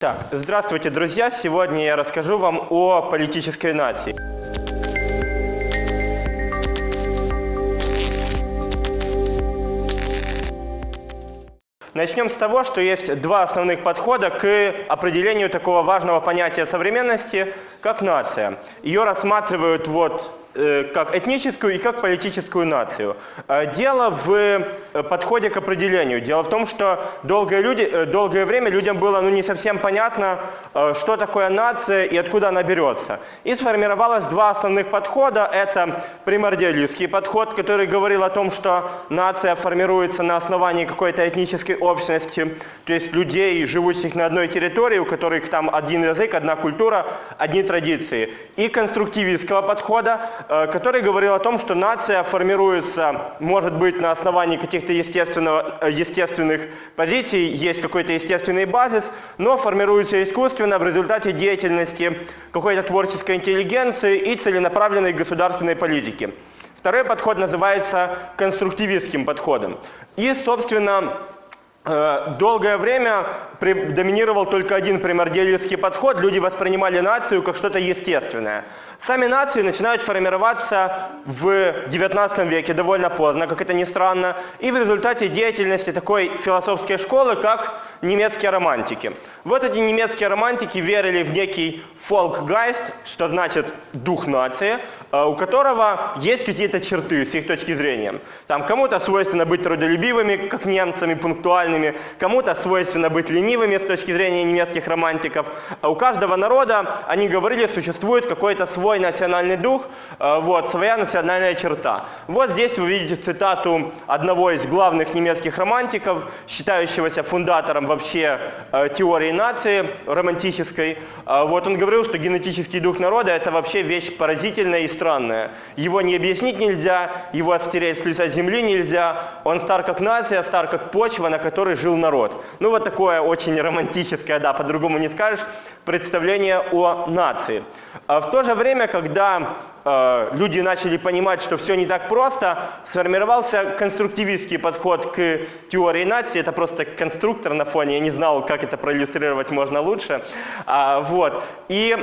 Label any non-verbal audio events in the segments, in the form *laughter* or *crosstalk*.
Так, здравствуйте, друзья! Сегодня я расскажу вам о политической нации. Начнем с того, что есть два основных подхода к определению такого важного понятия современности, как нация. Ее рассматривают вот как этническую и как политическую нацию. Э, дело в э, подходе к определению. Дело в том, что долгое, люди, долгое время людям было ну, не совсем понятно, что такое нация и откуда она берется. И сформировалось два основных подхода. Это примордиалистский подход, который говорил о том, что нация формируется на основании какой-то этнической общности, то есть людей, живущих на одной территории, у которых там один язык, одна культура, одни традиции. И конструктивистского подхода, Э, который говорил о том, что нация формируется, может быть, на основании каких-то э, естественных позиций, есть какой-то естественный базис, но формируется искусственно в результате деятельности какой-то творческой интеллигенции и целенаправленной государственной политики. Второй подход называется конструктивистским подходом. И, собственно, э, Долгое время доминировал только один примордиалистский подход. Люди воспринимали нацию как что-то естественное. Сами нации начинают формироваться в 19 веке довольно поздно, как это ни странно, и в результате деятельности такой философской школы, как немецкие романтики. Вот эти немецкие романтики верили в некий фолкгайст, что значит дух нации, э, у которого есть какие-то черты с их точки зрения. Там кому-то свойственно быть трудолюбивыми, как немцами, пунктуальными, кому-то свойственно быть ленивыми с точки зрения немецких романтиков. А у каждого народа, они говорили, существует какой-то свой национальный дух, э, вот, своя национальная черта. Вот здесь вы видите цитату одного из главных немецких романтиков, считающегося фундатором вообще э, теории нации романтической, а вот он говорил, что генетический дух народа – это вообще вещь поразительная и странная. Его не объяснить нельзя, его отстереть с лица земли нельзя. Он стар как нация, стар как почва, на которой жил народ. Ну вот такое очень романтическое, да, по-другому не скажешь, представление о нации. А в то же время, когда Э, люди начали понимать, что все не так просто, сформировался конструктивистский подход к теории нации. Это просто конструктор на фоне, я не знал, как это проиллюстрировать можно лучше. А, вот. И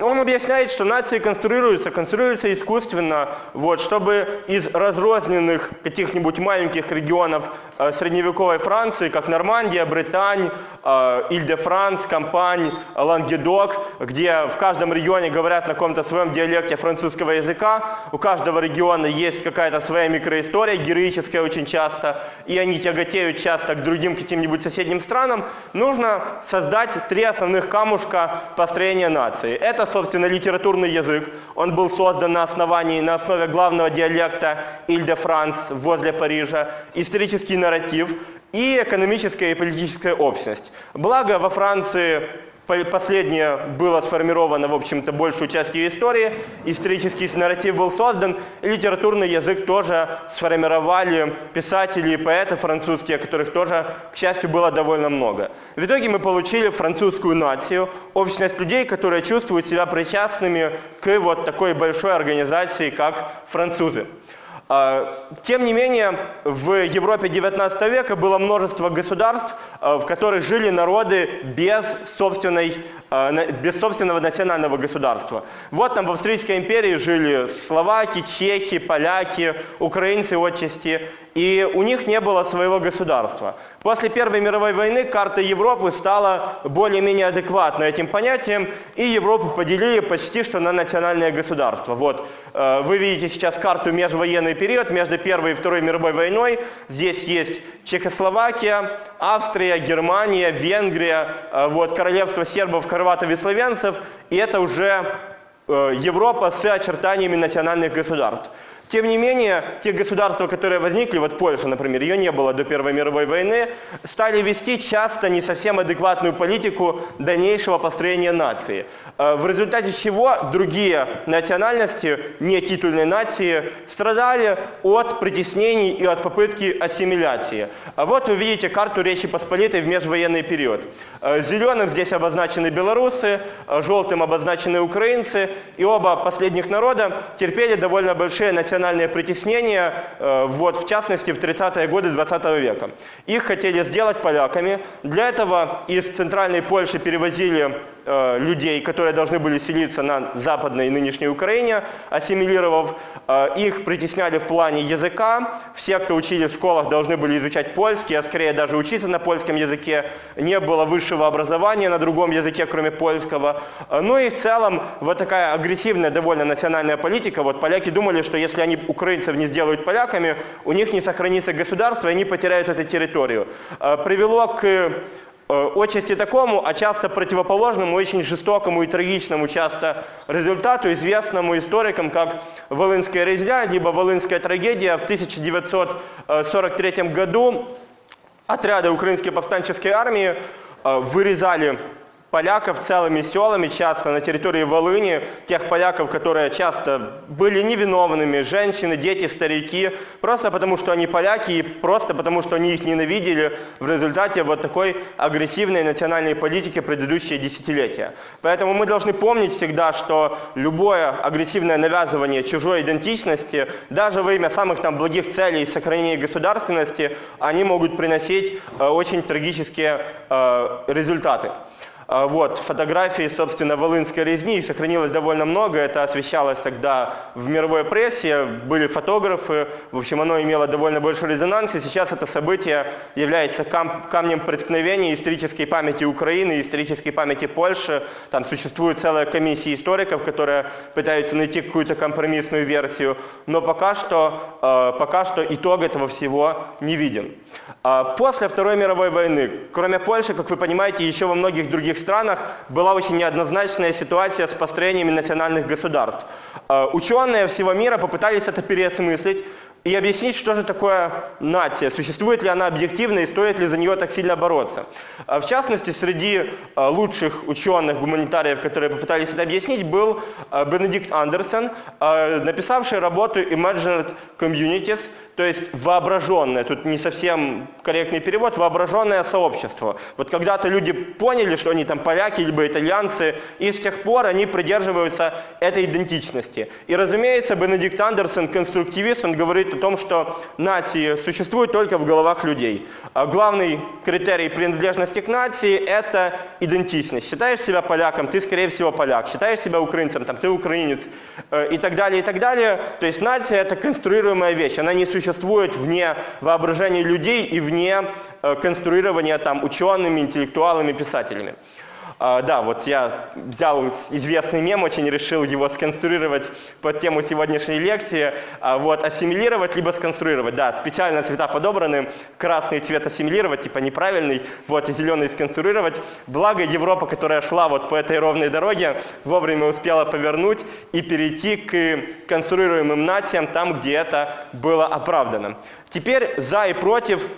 он объясняет, что нации конструируются, конструируются искусственно, вот, чтобы из разрозненных каких-нибудь маленьких регионов э, средневековой Франции, как Нормандия, Британь, э, Иль-де-Франс, Кампань, Лангедок, где в каждом регионе говорят на каком-то своем диалекте французского языка. У каждого региона есть какая-то своя микроистория, героическая очень часто, и они тяготеют часто к другим каким-нибудь соседним странам. Нужно создать три основных камушка построения нации. Это, собственно, литературный язык. Он был создан на основании, на основе главного диалекта Иль-де-Франс возле Парижа. Исторический нарратив и экономическая и политическая общность. Благо во Франции Последнее было сформировано, в общем-то, большую часть ее истории. Исторический нарратив был создан, и литературный язык тоже сформировали писатели и поэты французские, которых тоже, к счастью, было довольно много. В итоге мы получили французскую нацию, общность людей, которые чувствуют себя причастными к вот такой большой организации, как французы. А, тем не менее, в Европе 19 века было множество государств, а, в которых жили народы без, собственной, без собственного национального государства. Вот там в Австрийской империи жили словаки, чехи, поляки, украинцы отчасти, и у них не было своего государства. После Первой мировой войны карта Европы стала более-менее адекватной этим понятием, и Европу поделили почти что на национальное государство. Вот, э, вы видите сейчас карту межвоенный период между Первой и Второй мировой войной. Здесь есть Чехословакия, Австрия, Германия, Венгрия, э, вот, королевство сербов, хорватов и славянцев, и это уже э, Европа с очертаниями национальных государств. Тем не менее, те государства, которые возникли, вот Польша, например, ее не было до Первой мировой войны, стали вести часто не совсем адекватную политику дальнейшего построения нации. Э, в результате чего другие национальности, не титульные нации, страдали от притеснений и от попытки ассимиляции. А вот вы видите карту Речи Посполитой в межвоенный период. Э, зеленым здесь обозначены белорусы, э, желтым обозначены украинцы, и оба последних народа терпели довольно большие национальные национальные притеснения, э, вот, в частности в 30-е годы 20 века. Их хотели сделать поляками. Для этого из центральной Польши перевозили Э, людей, которые должны были селиться на западной нынешней Украине, ассимилировав. Э, их притесняли в плане языка. Все, кто учились в школах, должны были изучать польский, а скорее даже учиться на польском языке. Не было высшего образования на другом языке, кроме польского. Э, ну и в целом вот такая агрессивная довольно национальная политика. Вот поляки думали, что если они украинцев не сделают поляками, у них не сохранится государство, и они потеряют эту территорию. Привело к Э, отчасти такому, а часто противоположному, очень жестокому и трагичному часто результату, известному историкам как Волынская резня, либо Волынская трагедия. В 1943 году отряды Украинской повстанческой армии э, вырезали поляков целыми селами, часто на территории Волыни, тех поляков, которые часто были невиновными, женщины, дети, старики, просто потому что они поляки и просто потому что они их ненавидели в результате вот такой агрессивной национальной политики предыдущие десятилетия. Поэтому мы должны помнить всегда, что любое агрессивное навязывание чужой идентичности, даже во имя самых там благих целей сохранения государственности, они могут приносить э, очень трагические э, результаты. А, вот, фотографии, собственно, Волынской резни, сохранилось довольно много, это освещалось тогда в мировой прессе, были фотографы, в общем, оно имело довольно большой резонанс, и сейчас это событие является кам камнем преткновения исторической памяти Украины, исторической памяти Польши. Там существует целая комиссия историков, которые пытаются найти какую-то компромиссную версию, но пока что, э, пока что итог этого всего не виден. А, после Второй мировой войны, кроме Польши, как вы понимаете, еще во многих других странах была очень неоднозначная ситуация с построениями национальных государств. А, ученые всего мира попытались это переосмыслить и объяснить, что же такое нация, существует ли она объективно и стоит ли за нее так сильно бороться. А, в частности, среди лучших ученых, гуманитариев, которые попытались это объяснить, был Бенедикт Андерсон, написавший работу Imagined Communities, то есть воображенное, тут не совсем корректный перевод, воображенное сообщество. Вот когда-то люди поняли, что они там поляки, либо итальянцы, и с тех пор они придерживаются этой идентичности. И разумеется, Бенедикт Андерсон, конструктивист, он говорит о том, что нации существуют только в головах людей. А главный критерий принадлежности к нации – это идентичность. Считаешь себя поляком, ты скорее всего поляк. Считаешь себя украинцем, там, ты украинец. Э, и так далее, и так далее. То есть нация – это конструируемая вещь, она не существует существует вне воображения людей и вне э, конструирования там учеными, интеллектуалами, писателями. А, да, вот я взял известный мем, очень решил его сконструировать под тему сегодняшней лекции. А, вот, ассимилировать либо сконструировать. Да, специально цвета подобраны. Красный цвет ассимилировать, типа неправильный, вот, и зеленый сконструировать. Благо Европа, которая шла вот по этой ровной дороге, вовремя успела повернуть и перейти к конструируемым нациям там, где это было оправдано. Теперь за и против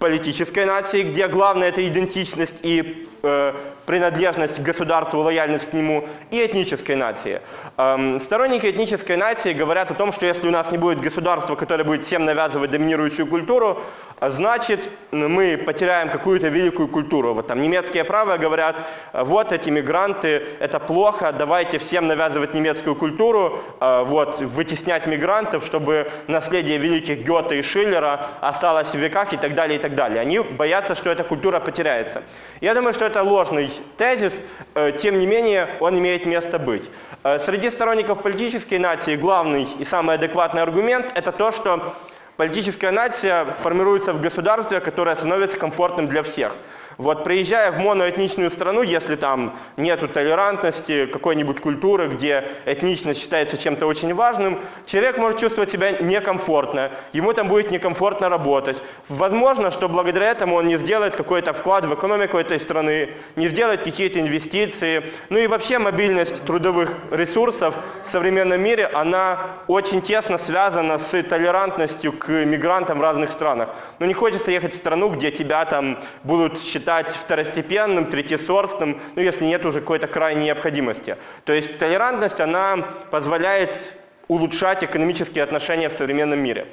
политической нации, где главное это идентичность и э, принадлежность к государству, лояльность к нему, и этнической нации. Эм, сторонники этнической нации говорят о том, что если у нас не будет государства, которое будет всем навязывать доминирующую культуру, значит мы потеряем какую-то великую культуру. Вот там немецкие правые говорят, вот эти мигранты, это плохо, давайте всем навязывать немецкую культуру, э, вот, вытеснять мигрантов, чтобы наследие великих Гёте и Шиллера осталось в веках и так далее, и так далее. Они боятся, что эта культура потеряется. Я думаю, что это ложный тезис, э, тем не менее он имеет место быть. Э, среди сторонников политической нации главный и самый адекватный аргумент – это то, что политическая нация формируется в государстве, которое становится комфортным для всех. Вот приезжая в моноэтничную страну, если там нету толерантности, какой-нибудь культуры, где этничность считается чем-то очень важным, человек может чувствовать себя некомфортно, ему там будет некомфортно работать. Возможно, что благодаря этому он не сделает какой-то вклад в экономику этой страны, не сделает какие-то инвестиции. Ну и вообще мобильность трудовых ресурсов в современном мире, она очень тесно связана с толерантностью к мигрантам в разных странах. Но не хочется ехать в страну, где тебя там будут считать считать второстепенным, третьесортным, ну если нет уже какой-то крайней необходимости. То есть толерантность, она позволяет улучшать экономические отношения в современном мире.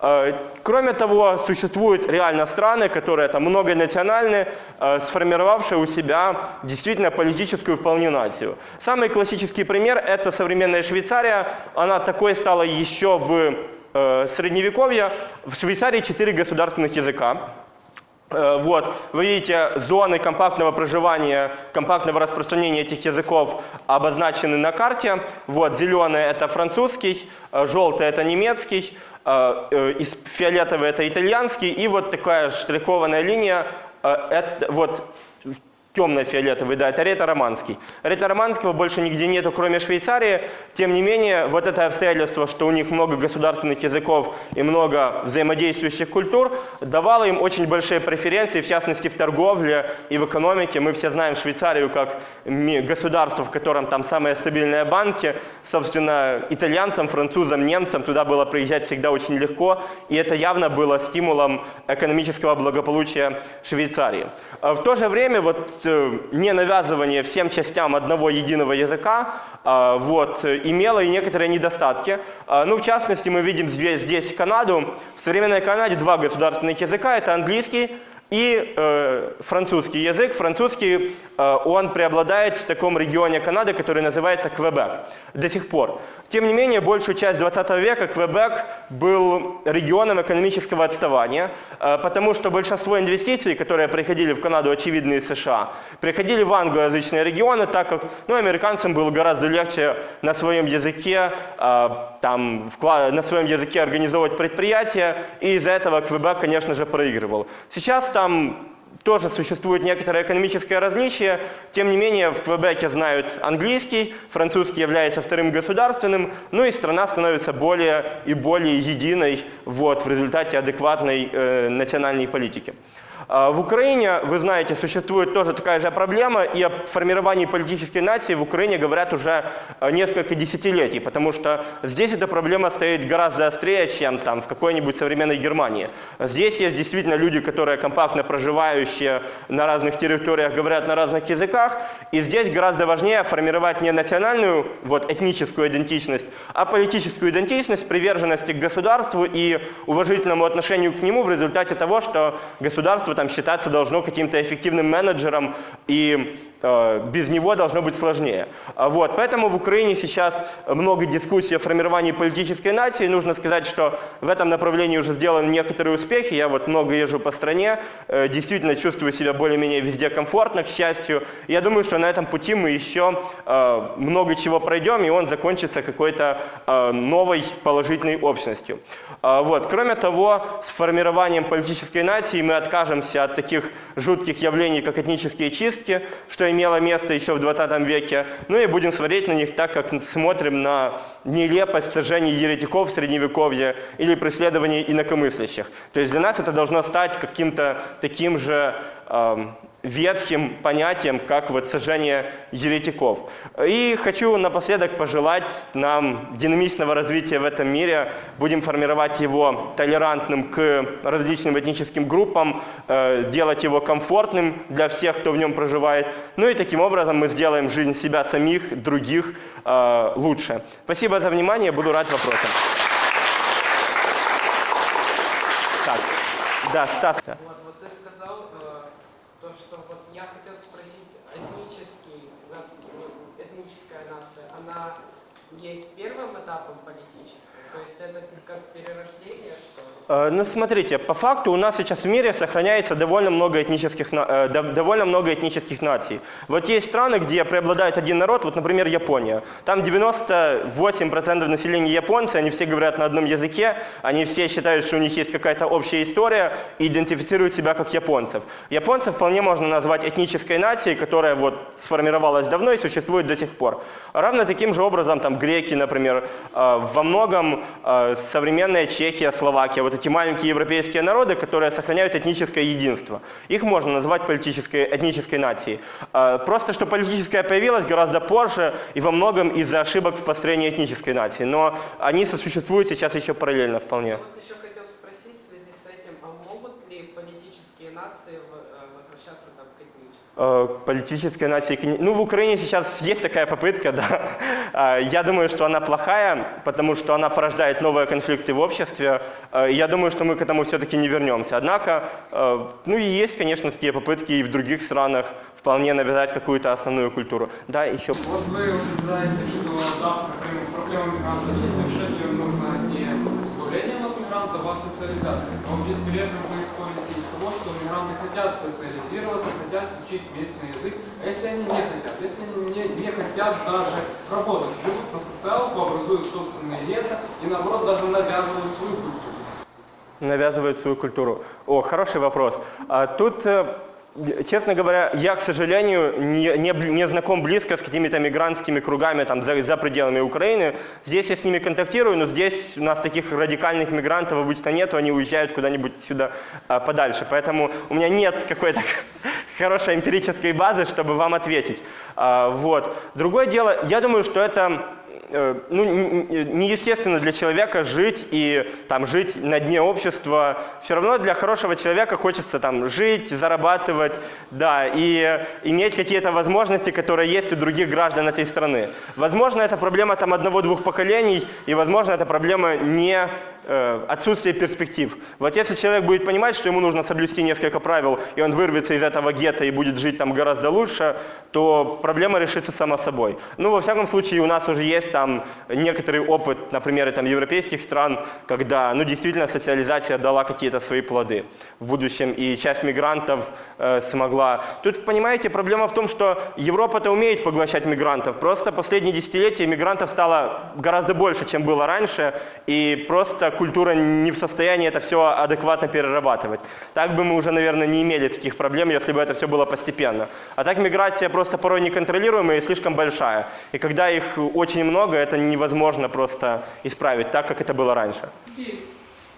Э, Кроме того, существуют реально страны, которые там многонациональные, э, сформировавшие у себя действительно политическую вполне нацию. Самый классический пример – это современная Швейцария. Она такой стала еще в э, Средневековье. В Швейцарии четыре государственных языка. Э, Вот, вы видите, зоны компактного проживания, компактного распространения этих языков обозначены на карте. Вот, зеленый это французский, э, желтый это немецкий, э, фиолетовый это итальянский, и вот такая штрихованная линия, это вот темно-фиолетовый, да, это ретро-романский. Ретро-романского больше нигде нету, кроме Швейцарии. Тем не менее, вот это обстоятельство, что у них много государственных языков и много взаимодействующих культур, давало им очень большие преференции, в частности, в торговле и в экономике. Мы все знаем Швейцарию как государство, в котором там самые стабильные банки. Собственно, итальянцам, французам, немцам туда было приезжать всегда очень легко, и это явно было стимулом экономического благополучия Швейцарии. А В то же время вот э, не навязывание всем частям одного единого языка а, вот, имело и некоторые недостатки. А, Ну, в частности, мы видим здесь, здесь Канаду. В современной Канаде два государственных языка, это английский и э, французский язык. Французский, э, он преобладает в таком регионе Канады, который называется Квебек до сих пор. Тем не менее, большую часть 20 века Квебек был регионом экономического отставания, э, потому что большинство инвестиций, которые приходили в Канаду, очевидно, из США, приходили в англоязычные регионы, так как ну, американцам было гораздо легче на своем языке, э, там, на своем языке организовывать предприятия, и из-за этого Квебек, конечно же, проигрывал. Сейчас там тоже существует некоторое экономическое различие, тем не менее в Квебеке знают английский, французский является вторым государственным, ну и страна становится более и более единой вот, в результате адекватной э, национальной политики. А В Украине, вы знаете, существует тоже такая же проблема, и о формировании политической нации в Украине говорят уже э, несколько десятилетий, потому что здесь эта проблема стоит гораздо острее, чем там в какой-нибудь современной Германии. Здесь есть действительно люди, которые компактно проживающие на разных территориях, говорят на разных языках, и здесь гораздо важнее формировать не национальную вот, этническую идентичность, а политическую идентичность, приверженности к государству и уважительному отношению к нему в результате того, что государство там считаться должно каким-то эффективным менеджером и без него должно быть сложнее. А Вот, поэтому в Украине сейчас много дискуссий о формировании политической нации. Нужно сказать, что в этом направлении уже сделаны некоторые успехи. Я вот много езжу по стране, э, действительно чувствую себя более-менее везде комфортно, к счастью. Я думаю, что на этом пути мы еще э, много чего пройдем, и он закончится какой-то э, новой положительной общностью. А, Вот. Кроме того, с формированием политической нации мы откажемся от таких жутких явлений, как этнические чистки, что имело место еще в 20 веке, ну и будем смотреть на них так, как смотрим на нелепость сожжения еретиков в Средневековье или преследований инакомыслящих. То есть для нас это должно стать каким-то таким же эм, ветхим понятием, как вот сожжение еретиков. И хочу напоследок пожелать нам динамичного развития в этом мире. Будем формировать его толерантным к различным этническим группам, э, делать его комфортным для всех, кто в нем проживает. Ну и таким образом мы сделаем жизнь себя самих, других э, лучше. Спасибо за внимание, буду рад вопросам. Так, да, Стас. да. Вот, вот ты сказал э, то, что вот я хотел спросить, этнический, нац- ну, этническая нация, она есть первым этапом политической? То есть это как перерождение, что ли? Э, Ну, смотрите, по факту у нас сейчас в мире сохраняется довольно много этнических, э, дов- довольно много этнических наций. Вот есть страны, где преобладает один народ, вот, например, Япония. Там 98% населения японцы, они все говорят на одном языке, они все считают, что у них есть какая-то общая история и идентифицируют себя как японцев. Японцев вполне можно назвать этнической нацией, которая вот сформировалась давно и существует до сих пор. Равно таким же образом там греки, например, э, во многом современная Чехия, Словакия, вот эти маленькие европейские народы, которые сохраняют этническое единство. Их можно назвать политической, этнической нацией. Э, Просто что политическая появилась гораздо позже и во многом из-за ошибок в построении этнической нации. Но они сосуществуют сейчас еще параллельно вполне. Я вот еще хотел спросить в связи с этим, а могут ли политические нации э, возвращаться там к этническим? Э, Политическая нация. и кони- Ну, в Украине сейчас есть такая попытка, *laughs* да. Э, Я думаю, что она плохая, потому что она порождает новые конфликты в обществе. Я думаю, что мы к этому все-таки не вернемся. Однако, ну и есть, конечно, такие попытки и в других странах вполне навязать какую-то основную культуру. Да, еще. Вот вы утверждаете, что да, проблема- мигрантов есть, но решать ее нужно не избавлением от мигрантов, а социализацией. Но ведь при этом вы исходите из того, что мигранты хотят социализироваться, хотят учить местный язык. А если они не хотят? Если они не, не хотят даже работать, живут на социалку, образуют собственные гетто и наоборот даже навязывают свою культуру. навязывают свою культуру? О, хороший вопрос. А тут, э, честно говоря, я, к сожалению, не, не, не знаком близко с какими-то мигрантскими кругами там, за, за пределами Украины. Здесь я с ними контактирую, но здесь у нас таких радикальных мигрантов обычно нету, они уезжают куда-нибудь сюда а, подальше. Поэтому у меня нет какой-то *laughs* хорошей эмпирической базы, чтобы вам ответить. А, вот. Другое дело, я думаю, что это ну, н- н- неестественно для человека жить и там жить на дне общества. Все равно для хорошего человека хочется там жить, зарабатывать, да, и иметь какие-то возможности, которые есть у других граждан этой страны. Возможно, это проблема там одного-двух поколений, и возможно, это проблема не э, отсутствие перспектив. Вот если человек будет понимать, что ему нужно соблюсти несколько правил, и он вырвется из этого гетто и будет жить там гораздо лучше, то проблема решится сама собой. Ну, во всяком случае, у нас уже есть там некоторый опыт, например, там, европейских стран, когда, ну, действительно, социализация дала какие-то свои плоды в будущем, и часть мигрантов э, смогла. Тут, понимаете, проблема в том, что Европа-то умеет поглощать мигрантов, просто последние десятилетия мигрантов стало гораздо больше, чем было раньше, и просто культура не в состоянии это все адекватно перерабатывать. Так бы мы уже, наверное, не имели таких проблем, если бы это все было постепенно. А так миграция просто порой неконтролируемая и слишком большая. И когда их очень много, это невозможно просто исправить так, как это было раньше. Ці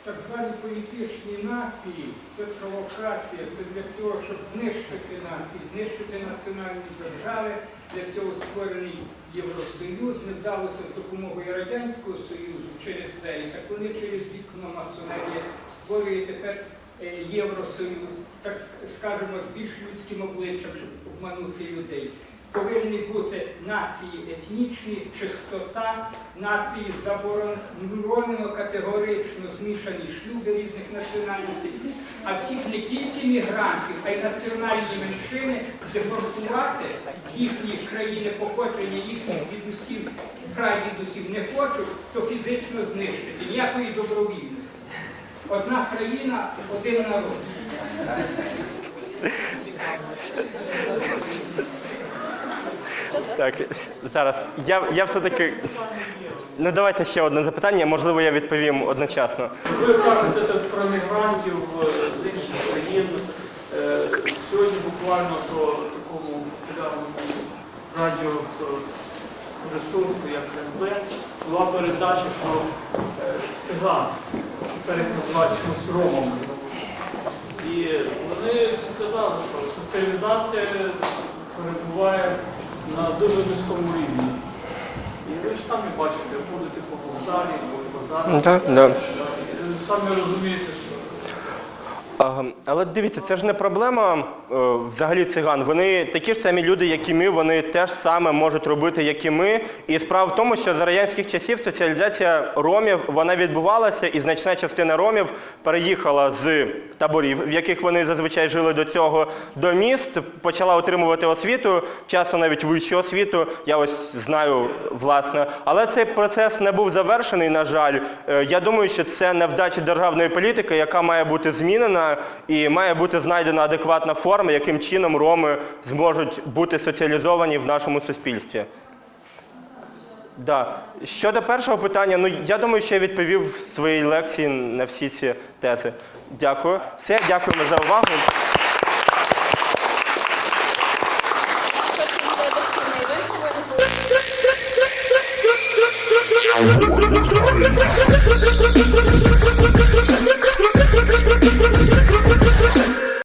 так звані політичні нації, це провокація, це для цього, щоб знищити нації, знищити національні держави. Для цього створений Євросоюз, не вдалося з допомогою Радянського Союзу через це. І так вони через вікно масонерія створює тепер е, Євросоюз, так скажемо, з більш людським обличчям, щоб обманути людей. Повинні бути нації етнічні, чистота, нації заборонено категорично змішані шлюби різних національностей, а всіх не тільки мігрантів, а й національні меншини депортувати їхні країни походження, їхніх дідусів, прадідусів не хочуть, то фізично знищити. Ніякої добровільності. Одна країна, один народ. Так, зараз. Я, я все-таки. Ну давайте ще одне запитання, можливо, я відповім одночасно. Ви кажете про мігрантів е, з інших країн. Е, Сьогодні буквально по такому популярному радіо е, як НВ, була передача про циган, називають ромами. І вони сказали, що соціалізація перебуває на дуже низькому рівні. І ви ж самі бачите, ходите по вокзалі, по базарах. Так, да. І Самі розумієте, що Ага, Але дивіться, це ж не проблема е, взагалі циган. Вони такі ж самі люди, як і ми, вони теж саме можуть робити, як і ми. І справа в тому, що за радянських часів соціалізація ромів вона відбувалася, і значна частина ромів переїхала з таборів, в яких вони зазвичай жили до цього, до міст, почала отримувати освіту, часто навіть вищу освіту. Я ось знаю власне. Але цей процес не був завершений, на жаль. Е, Я думаю, що це невдача державної політики, яка має бути змінена і має бути знайдена адекватна форма, яким чином роми зможуть бути соціалізовані в нашому суспільстві. Да. Щодо першого питання, ну я думаю, що я відповів в своїй лекції на всі ці тези. Дякую. Все, дякуємо за увагу.